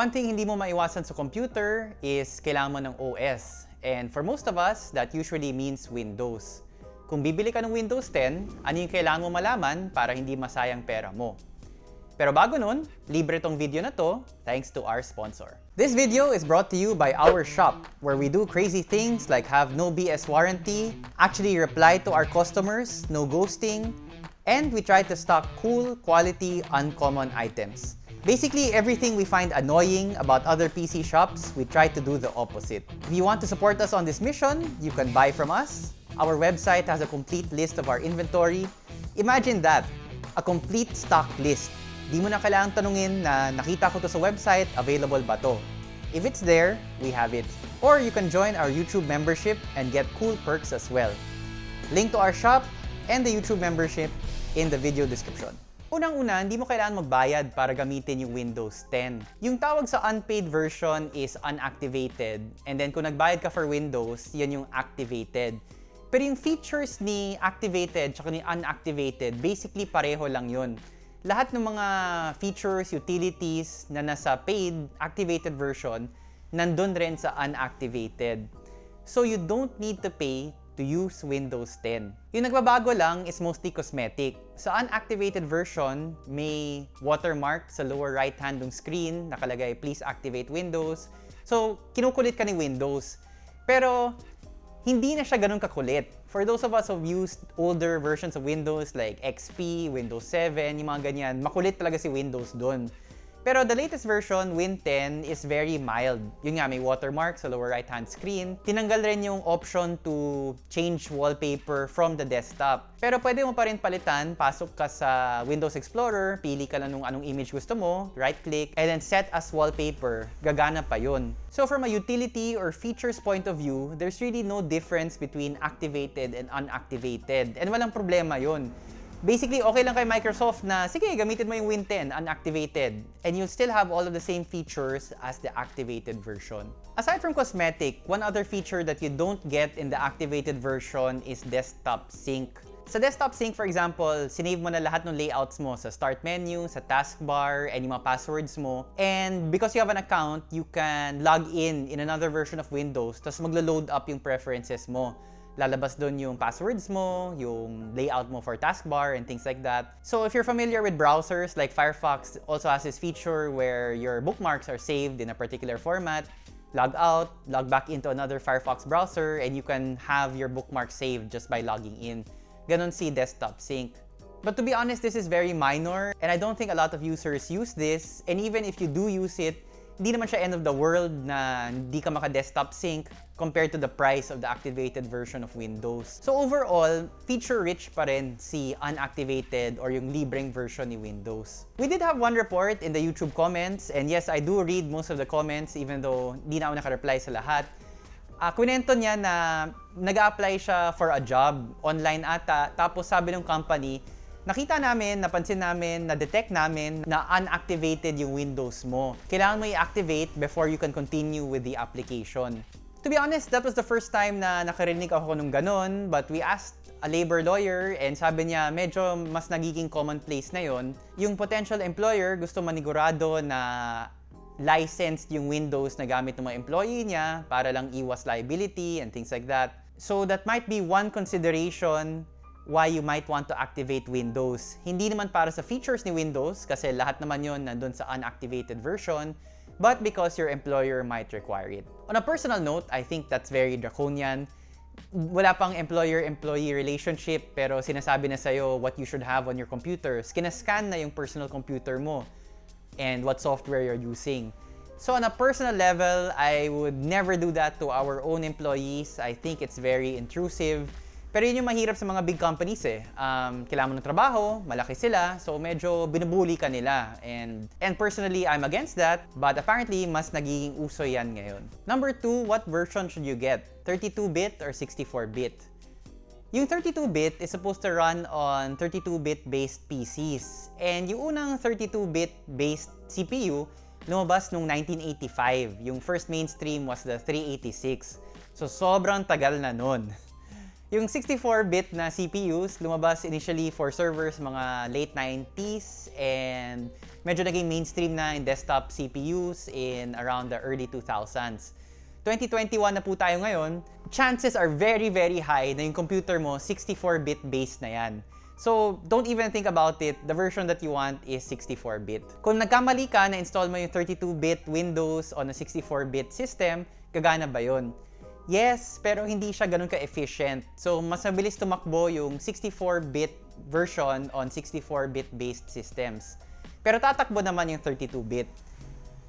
One thing hindi mo maiwasan sa computer is kailangan mo ng OS. And for most of us, that usually means Windows. Kung bibili ka ng Windows 10, ano yung kailangan mo malaman para hindi masayang pera mo? Pero bago nun, libre tong video na to thanks to our sponsor. This video is brought to you by our shop, where we do crazy things like have no BS warranty, actually reply to our customers, no ghosting, and we try to stock cool, quality, uncommon items. Basically, everything we find annoying about other PC shops, we try to do the opposite. If you want to support us on this mission, you can buy from us. Our website has a complete list of our inventory. Imagine that, a complete stock list. Di mo na kailangang tanungin na nakita ko to sa website, available ba to? If it's there, we have it. Or you can join our YouTube membership and get cool perks as well. Link to our shop and the YouTube membership in the video description. Unang-una, hindi mo kailangan magbayad para gamitin yung Windows 10. Yung tawag sa unpaid version is unactivated. And then kung nagbayad ka for Windows, yan yung activated. Pero yung features ni activated tsaka ni unactivated, basically pareho lang yun. Lahat ng mga features, utilities na nasa paid, activated version, nandun rin sa unactivated. So you don't need to pay to use Windows 10. Yung nagbabago lang is mostly cosmetic. Sa unactivated version, may watermark sa lower right hand screen, nakalagay, please activate Windows. So, kinukulit ka ni Windows. Pero, hindi na siya ganun kakulit. For those of us who've used older versions of Windows like XP, Windows 7, yung mga ganyan, makulit talaga si Windows doon. Pero the latest version, Win 10, is very mild. Yun nga, may watermark sa lower right-hand screen. Tinanggal rin yung option to change wallpaper from the desktop. Pero pwede mo pa rin palitan, pasok ka sa Windows Explorer, pili ka lang nung anong image gusto mo, right-click, and then set as wallpaper. Gagana pa yun. So from a utility or features point of view, there's really no difference between activated and unactivated. And walang problema yun basically, okay lang kay Microsoft na, sige, gamitin mo yung Win 10 unactivated. And you'll still have all of the same features as the activated version. Aside from cosmetic, one other feature that you don't get in the activated version is desktop sync. Sa desktop sync, for example, sinave mo na lahat ng layouts mo sa start menu, sa taskbar, and yung mga passwords mo. And because you have an account, you can log in in another version of Windows, tapos maglo-load up yung preferences mo lalabas doon yung passwords mo, yung layout mo for taskbar and things like that. So if you're familiar with browsers, like Firefox also has this feature where your bookmarks are saved in a particular format, log out, log back into another Firefox browser, and you can have your bookmark saved just by logging in. Ganon si Desktop Sync. But to be honest, this is very minor, and I don't think a lot of users use this, and even if you do use it, hindi naman siya end of the world na hindi ka maka-desktop sync compared to the price of the activated version of Windows. So overall, feature-rich pa rin si unactivated or yung libreng version ni Windows. We did have one report in the YouTube comments, and yes, I do read most of the comments even though hindi na ako naka-reply sa lahat. Uh, kwento niya na nag apply siya for a job online ata, tapos sabi ng company, Nakita namin, napansin namin, na-detect namin na unactivated yung Windows mo. Kailangan mo i-activate before you can continue with the application. To be honest, that was the first time na nakarinig ako nung ganun, but we asked a labor lawyer and sabi niya medyo mas nagiging commonplace na yon. Yung potential employer gusto manigurado na licensed yung Windows na gamit ng mga employee niya para lang iwas liability and things like that. So that might be one consideration why you might want to activate Windows. Hindi naman para sa features ni Windows kasi lahat naman yon nandun sa unactivated version, but because your employer might require it. On a personal note, I think that's very draconian. Wala pang employer-employee relationship pero sinasabi na sa'yo what you should have on your computer. Kinascan na yung personal computer mo and what software you're using. So on a personal level, I would never do that to our own employees. I think it's very intrusive. Pero yun yung mahirap sa mga big companies eh. Um, kailangan mo ng trabaho, malaki sila, so medyo binubuli ka nila. And, and personally, I'm against that, but apparently, mas nagiging uso yan ngayon. Number two, what version should you get? 32-bit or 64-bit? Yung 32-bit is supposed to run on 32-bit based PCs. And yung unang 32-bit based CPU, lumabas noong 1985. Yung first mainstream was the 386. So sobrang tagal na nun. Yung 64-bit na CPUs, lumabas initially for servers mga late 90s and medyo naging mainstream na in desktop CPUs in around the early 2000s. 2021 na po tayo ngayon, chances are very, very high na yung computer mo 64-bit based na yan. So, don't even think about it. The version that you want is 64-bit. Kung nagkamali ka na install mo yung 32-bit Windows on a 64-bit system, gagana ba yun? Yes, pero hindi siya ganun ka-efficient. So, mas mabilis tumakbo yung 64-bit version on 64-bit based systems. Pero tatakbo naman yung 32-bit.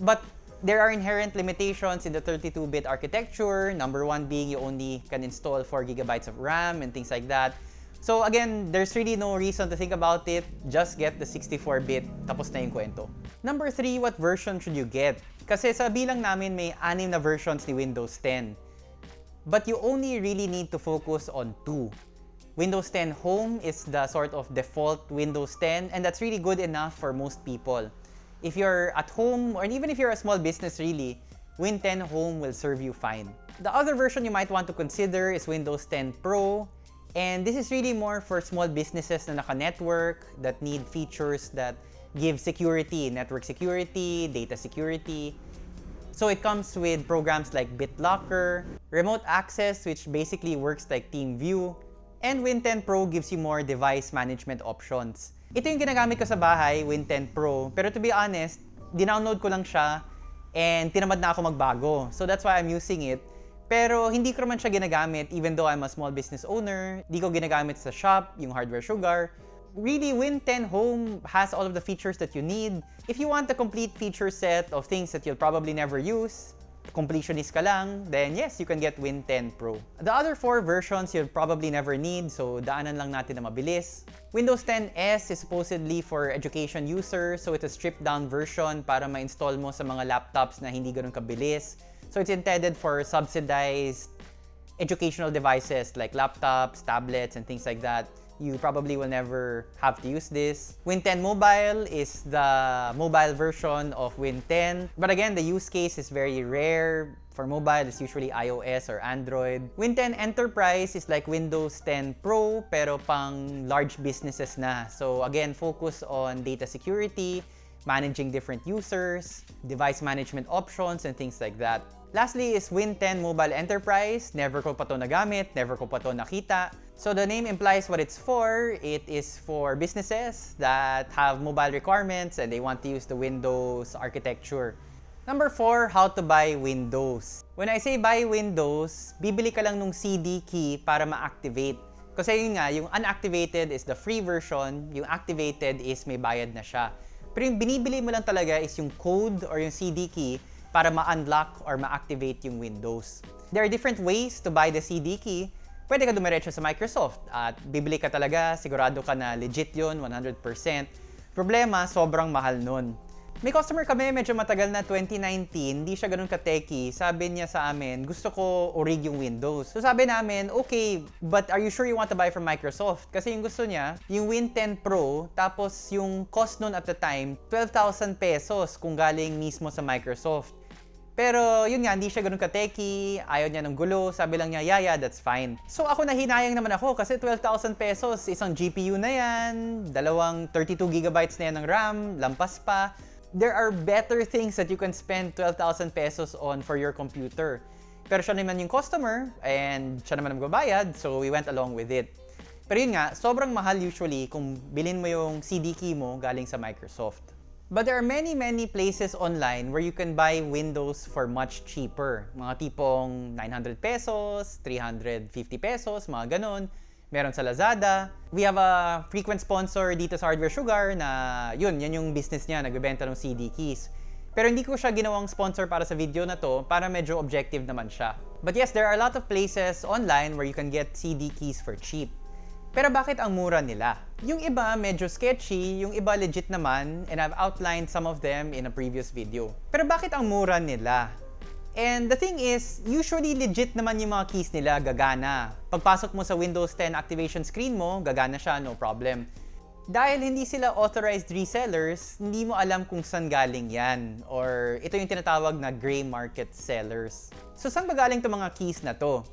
But there are inherent limitations in the 32-bit architecture. Number one being you only can install 4 gigabytes of RAM and things like that. So again, there's really no reason to think about it. Just get the 64-bit, tapos na yung kwento. Number three, what version should you get? Kasi sa bilang namin may anim na versions ni Windows 10. But you only really need to focus on two. Windows 10 Home is the sort of default Windows 10 and that's really good enough for most people. If you're at home or even if you're a small business really, Win 10 Home will serve you fine. The other version you might want to consider is Windows 10 Pro and this is really more for small businesses na naka-network that need features that give security, network security, data security, so it comes with programs like BitLocker, Remote Access which basically works like TeamView, and Win10 Pro gives you more device management options. Ito yung ginagamit ko sa bahay, Win10 Pro, pero to be honest, dinownload ko lang siya and tinamad na ako magbago. So that's why I'm using it. Pero hindi ko naman siya ginagamit even though I'm a small business owner. Hindi ko ginagamit sa shop, yung hardware sugar really Win 10 Home has all of the features that you need. If you want a complete feature set of things that you'll probably never use, completionist ka lang, then yes, you can get Win 10 Pro. The other four versions you'll probably never need, so daanan lang natin na mabilis. Windows 10 S is supposedly for education users, so it's a stripped down version para ma-install mo sa mga laptops na hindi ganun kabilis. So it's intended for subsidized educational devices like laptops, tablets, and things like that you probably will never have to use this. Win 10 Mobile is the mobile version of Win 10. But again, the use case is very rare. For mobile, it's usually iOS or Android. Win 10 Enterprise is like Windows 10 Pro pero pang large businesses na. So again, focus on data security, managing different users, device management options, and things like that. Lastly is Win 10 Mobile Enterprise. Never ko pa to nagamit, never ko pa to nakita. So the name implies what it's for. It is for businesses that have mobile requirements and they want to use the Windows architecture. Number 4, how to buy Windows. When I say buy Windows, bibili ka lang nung CD key para ma-activate. Kasi yun nga, yung unactivated is the free version, yung activated is may bayad na siya. Pero yung binibili mo lang talaga is yung code or yung CD key para ma-unlock or ma-activate yung Windows. There are different ways to buy the CD key pwede ka dumiretso sa Microsoft at bibili ka talaga, sigurado ka na legit yun, 100%. Problema, sobrang mahal nun. May customer kami, medyo matagal na 2019, hindi siya ganun ka-techy. Sabi niya sa amin, gusto ko orig yung Windows. So sabi namin, okay, but are you sure you want to buy from Microsoft? Kasi yung gusto niya, yung Win 10 Pro, tapos yung cost nun at the time, 12,000 pesos kung galing mismo sa Microsoft. Pero yun nga, hindi siya ganun ka-techy, ayaw niya ng gulo, sabi lang niya, yeah, that's fine. So ako nahinayang naman ako kasi 12,000 pesos, isang GPU na yan, dalawang 32 gigabytes na yan ng RAM, lampas pa. There are better things that you can spend 12,000 pesos on for your computer. Pero siya naman yung customer and siya naman magbabayad, so we went along with it. Pero yun nga, sobrang mahal usually kung bilhin mo yung CD key mo galing sa Microsoft. But there are many, many places online where you can buy Windows for much cheaper. Mga tipong 900 pesos, 350 pesos, mga ganun. Meron sa Lazada. We have a frequent sponsor dito sa Hardware Sugar na yun, yan yung business niya, nagbebenta ng CD keys. Pero hindi ko siya ginawang sponsor para sa video na to para medyo objective naman siya. But yes, there are a lot of places online where you can get CD keys for cheap. Pero bakit ang mura nila? Yung iba medyo sketchy, yung iba legit naman, and I've outlined some of them in a previous video. Pero bakit ang mura nila? And the thing is, usually legit naman yung mga keys nila gagana. Pagpasok mo sa Windows 10 activation screen mo, gagana siya, no problem. Dahil hindi sila authorized resellers, hindi mo alam kung saan galing yan. Or ito yung tinatawag na gray market sellers. So saan ba galing itong mga keys na to?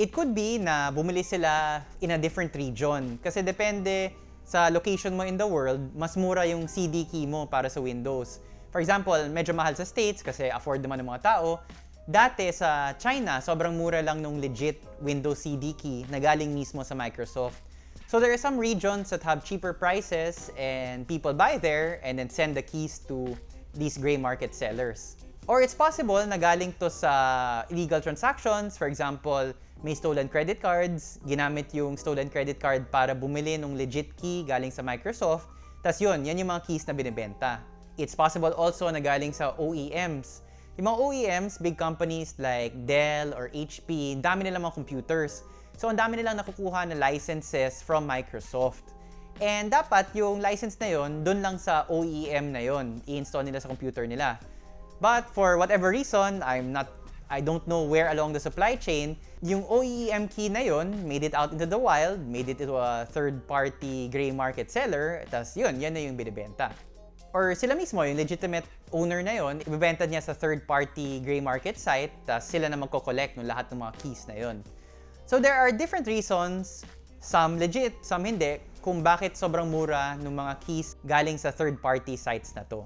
It could be na bumili sila in a different region. Kasi depende sa location mo in the world, mas mura yung CD key mo para sa Windows. For example, medyo mahal sa States kasi afford naman ng mga tao. Dati sa China, sobrang mura lang nung legit Windows CD key na galing mismo sa Microsoft. So there are some regions that have cheaper prices and people buy there and then send the keys to these gray market sellers. Or it's possible na galing to sa illegal transactions. For example, may stolen credit cards, ginamit yung stolen credit card para bumili ng legit key galing sa Microsoft. Tapos yun, yan yung mga keys na binibenta. It's possible also na galing sa OEMs. Yung mga OEMs, big companies like Dell or HP, dami nila mga computers. So, ang dami nilang nakukuha na licenses from Microsoft. And dapat yung license na yon doon lang sa OEM na yon i-install nila sa computer nila. But for whatever reason, I'm not I don't know where along the supply chain, yung OEM key na yon made it out into the wild, made it into a third-party gray market seller, tapos yun, yan na yung binibenta. Or sila mismo, yung legitimate owner na yon, ibebenta niya sa third-party gray market site, tapos sila na magko-collect ng lahat ng mga keys na yon. So there are different reasons, some legit, some hindi, kung bakit sobrang mura ng mga keys galing sa third-party sites na to.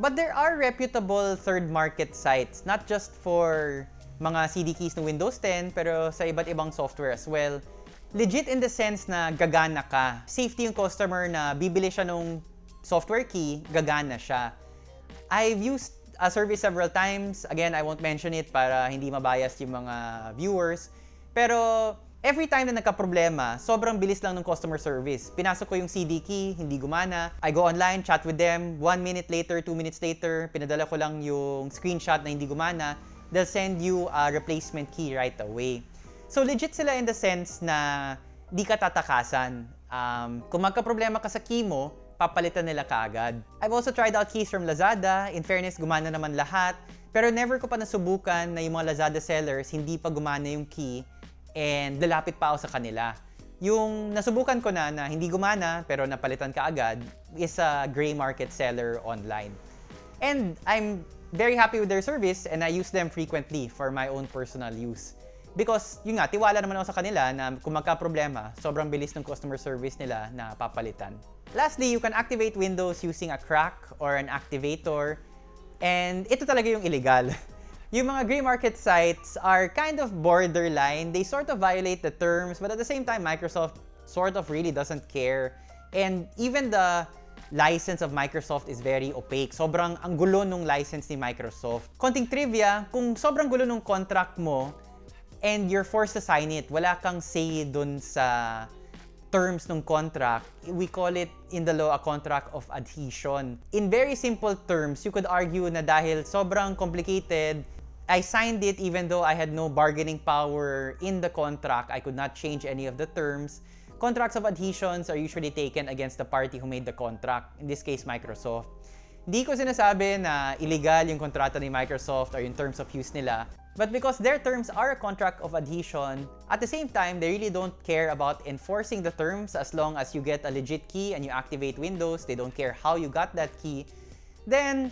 But there are reputable third market sites, not just for mga CD keys ng Windows 10, pero sa iba't ibang software as well. Legit in the sense na gagana ka. Safety yung customer na bibili siya nung software key, gagana siya. I've used a service several times. Again, I won't mention it para hindi mabias yung mga viewers. Pero every time na nagka-problema, sobrang bilis lang ng customer service. Pinasok ko yung CD key, hindi gumana. I go online, chat with them. One minute later, two minutes later, pinadala ko lang yung screenshot na hindi gumana. They'll send you a replacement key right away. So legit sila in the sense na di ka tatakasan. Um, kung magka-problema ka sa key mo, papalitan nila kaagad. I've also tried out keys from Lazada. In fairness, gumana naman lahat. Pero never ko pa nasubukan na yung mga Lazada sellers, hindi pa gumana yung key and lalapit pa ako sa kanila. Yung nasubukan ko na na hindi gumana pero napalitan ka agad is a gray market seller online. And I'm very happy with their service and I use them frequently for my own personal use. Because yun nga, tiwala naman ako sa kanila na kung magka-problema, sobrang bilis ng customer service nila na papalitan. Lastly, you can activate Windows using a crack or an activator. And ito talaga yung illegal. yung mga gray market sites are kind of borderline. They sort of violate the terms, but at the same time, Microsoft sort of really doesn't care. And even the license of Microsoft is very opaque. Sobrang ang gulo nung license ni Microsoft. Konting trivia, kung sobrang gulo nung contract mo and you're forced to sign it, wala kang say dun sa terms ng contract, we call it in the law a contract of adhesion. In very simple terms, you could argue na dahil sobrang complicated, I signed it even though I had no bargaining power in the contract. I could not change any of the terms. Contracts of adhesions are usually taken against the party who made the contract, in this case, Microsoft. Hindi ko sinasabi na illegal yung kontrata ni Microsoft or yung terms of use nila. But because their terms are a contract of adhesion, at the same time, they really don't care about enforcing the terms as long as you get a legit key and you activate Windows. They don't care how you got that key. Then,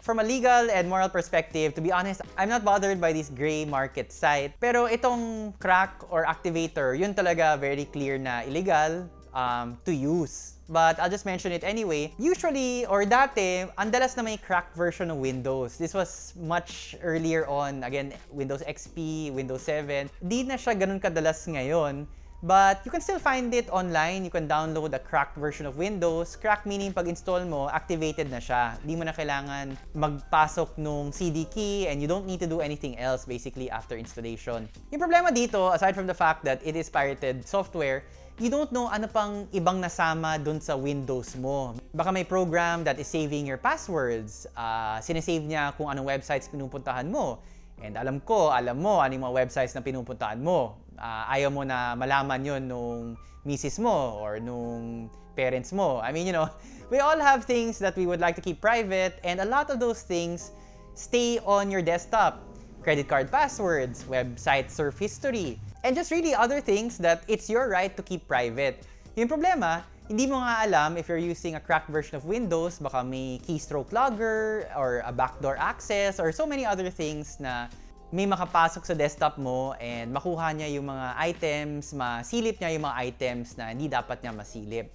from a legal and moral perspective, to be honest, I'm not bothered by this gray market site. Pero itong crack or activator, yun talaga very clear na illegal um, to use. But I'll just mention it anyway. Usually, or dati, ang dalas na may cracked version ng Windows. This was much earlier on. Again, Windows XP, Windows 7. Di na siya ganun kadalas ngayon. But you can still find it online. You can download a cracked version of Windows. Cracked meaning pag install mo, activated na siya. Di mo na kailangan magpasok nung CD key and you don't need to do anything else basically after installation. Yung problema dito, aside from the fact that it is pirated software, you don't know ano pang ibang nasama dun sa Windows mo. Baka may program that is saving your passwords. Uh, sinesave niya kung anong websites pinupuntahan mo. And alam ko, alam mo ano yung mga websites na pinupuntahan mo. Uh, ayaw mo na malaman yon nung misis mo or nung parents mo. I mean, you know, we all have things that we would like to keep private and a lot of those things stay on your desktop. Credit card passwords, website surf history, and just really other things that it's your right to keep private. Yung problema, hindi mo nga alam if you're using a cracked version of Windows, baka may keystroke logger or a backdoor access or so many other things na may makapasok sa desktop mo and makuha niya yung mga items, masilip niya yung mga items na hindi dapat niya masilip.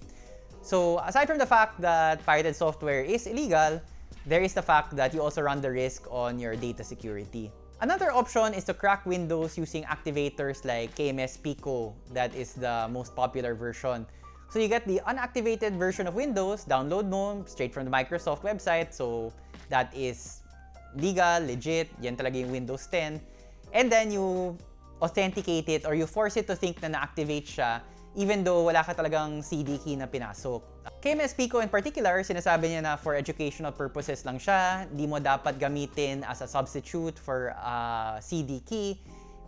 So, aside from the fact that pirated software is illegal, there is the fact that you also run the risk on your data security. Another option is to crack Windows using activators like KMS Pico, that is the most popular version. So you get the unactivated version of Windows, download mo straight from the Microsoft website. So that is legal, legit, yan talaga yung Windows 10. And then you authenticate it or you force it to think na na-activate siya even though wala ka talagang CD key na pinasok. KMS Pico in particular, sinasabi niya na for educational purposes lang siya, di mo dapat gamitin as a substitute for a CD key.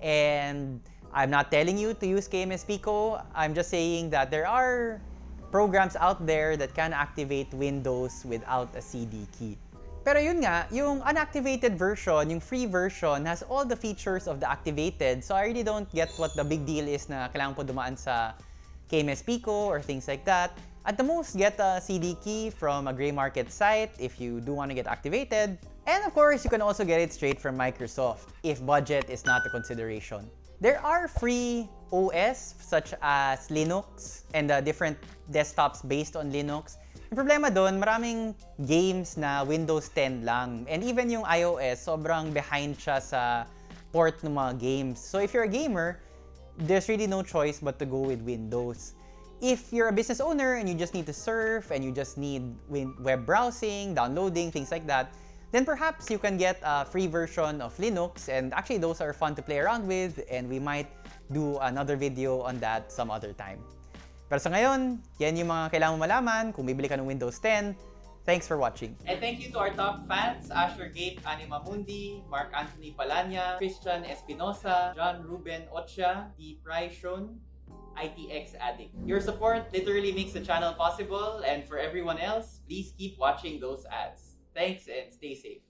And I'm not telling you to use KMS Pico, I'm just saying that there are programs out there that can activate Windows without a CD key. Pero yun nga, yung unactivated version, yung free version, has all the features of the activated. So I really don't get what the big deal is na kailangan po dumaan sa KMS Pico or things like that. At the most, get a CD key from a gray market site if you do want to get activated. And of course, you can also get it straight from Microsoft if budget is not a consideration. There are free OS such as Linux and the different desktops based on Linux. Yung problema doon, maraming games na Windows 10 lang. And even yung iOS, sobrang behind siya sa port ng mga games. So if you're a gamer, there's really no choice but to go with Windows. If you're a business owner and you just need to surf and you just need web browsing, downloading, things like that, then perhaps you can get a free version of Linux and actually those are fun to play around with and we might do another video on that some other time. Pero sa ngayon, yan yung mga kailangan mo malaman kung bibili ka ng Windows 10. Thanks for watching. And thank you to our top fans, Asher Gabe Anima Mundi, Mark Anthony Palanya, Christian Espinosa, John Ruben Ocha, D. Pryshon, ITX Addict. Your support literally makes the channel possible and for everyone else, please keep watching those ads. Thanks and stay safe.